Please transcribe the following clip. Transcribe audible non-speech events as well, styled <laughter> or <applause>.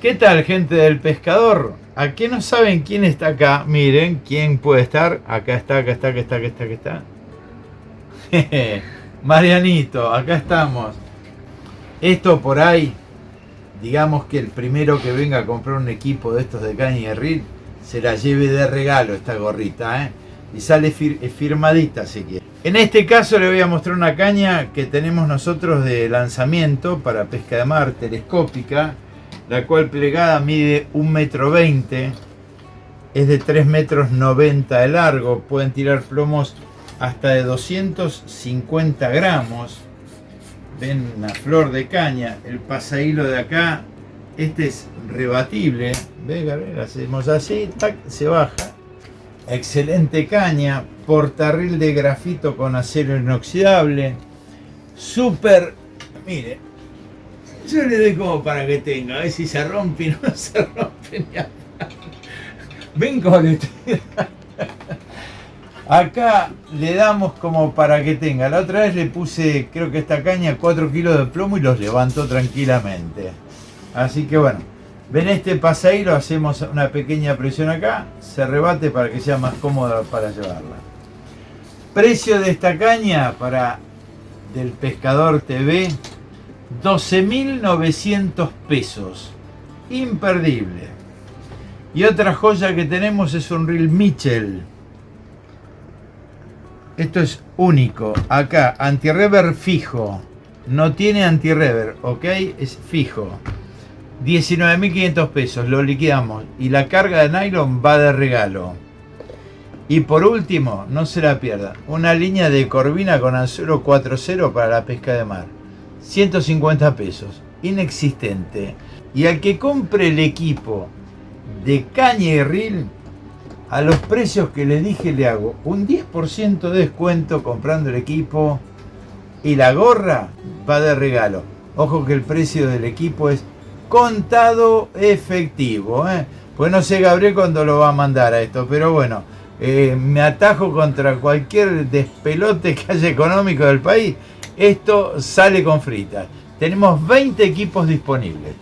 ¿Qué tal gente del pescador? ¿A qué no saben quién está acá? Miren, quién puede estar. Acá está, acá está, acá está, acá está, acá está. <laughs> Marianito, acá estamos. Esto por ahí, digamos que el primero que venga a comprar un equipo de estos de caña y reel, se la lleve de regalo esta gorrita, ¿eh? Y sale firmadita si quiere. En este caso le voy a mostrar una caña que tenemos nosotros de lanzamiento para pesca de mar telescópica la cual plegada mide 1,20 metro 20, es de 3 metros 90 de largo, pueden tirar plomos hasta de 250 gramos. Ven una flor de caña, el pasahilo de acá, este es rebatible, ¿Ve, hacemos así, se baja. Excelente caña, portarril de grafito con acero inoxidable, súper, mire, yo le doy como para que tenga, a ver si se rompe y no <laughs> se rompe ni a... Ven como le Acá le damos como para que tenga. La otra vez le puse, creo que esta caña, 4 kilos de plomo y los levantó tranquilamente. Así que bueno, ven este pasaíro, hacemos una pequeña presión acá, se rebate para que sea más cómoda para llevarla. Precio de esta caña para del Pescador TV, 12.900 pesos. Imperdible. Y otra joya que tenemos es un reel Mitchell. Esto es único. Acá, anti-rever fijo. No tiene anti-rever, ¿ok? Es fijo. 19.500 pesos, lo liquidamos. Y la carga de nylon va de regalo. Y por último, no se la pierda, una línea de corvina con anzuelo 4.0 para la pesca de mar. 150 pesos, inexistente. Y al que compre el equipo de caña y reel, a los precios que le dije le hago un 10% de descuento comprando el equipo y la gorra va de regalo. Ojo que el precio del equipo es contado efectivo. ¿eh? Pues no sé Gabriel cuándo lo va a mandar a esto, pero bueno, eh, me atajo contra cualquier despelote que haya económico del país esto sale con fritas. Tenemos 20 equipos disponibles.